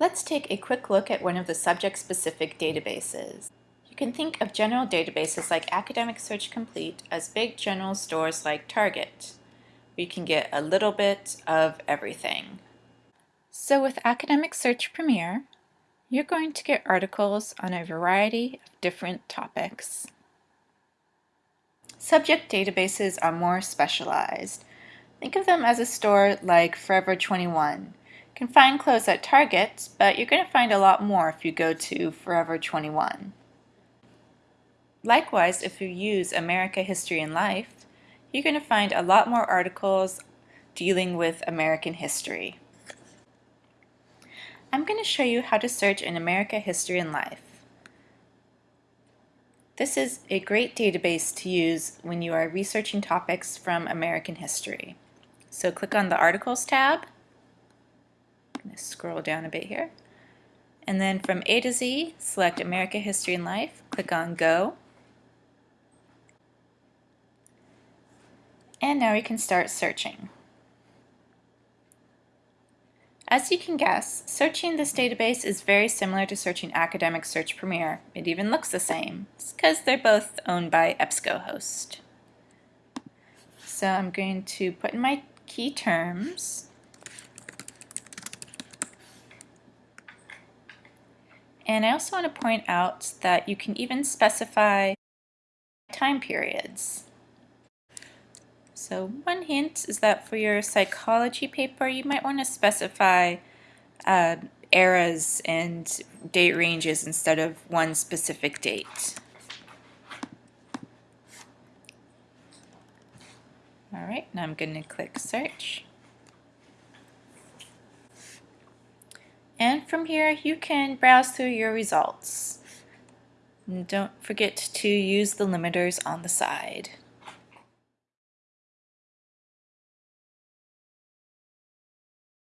Let's take a quick look at one of the subject-specific databases. You can think of general databases like Academic Search Complete as big general stores like Target, you can get a little bit of everything. So with Academic Search Premier, you're going to get articles on a variety of different topics. Subject databases are more specialized. Think of them as a store like Forever 21, can find clothes at Target, but you're going to find a lot more if you go to Forever 21. Likewise, if you use America History and Life, you're going to find a lot more articles dealing with American history. I'm going to show you how to search in America History and Life. This is a great database to use when you are researching topics from American history. So click on the Articles tab scroll down a bit here. And then from A to Z, select America History and Life, click on Go. And now we can start searching. As you can guess, searching this database is very similar to searching Academic Search Premier. It even looks the same. It's because they're both owned by EBSCOhost. So I'm going to put in my key terms And I also want to point out that you can even specify time periods. So one hint is that for your psychology paper, you might want to specify uh, eras and date ranges instead of one specific date. Alright, now I'm going to click search. And from here, you can browse through your results. And don't forget to use the limiters on the side.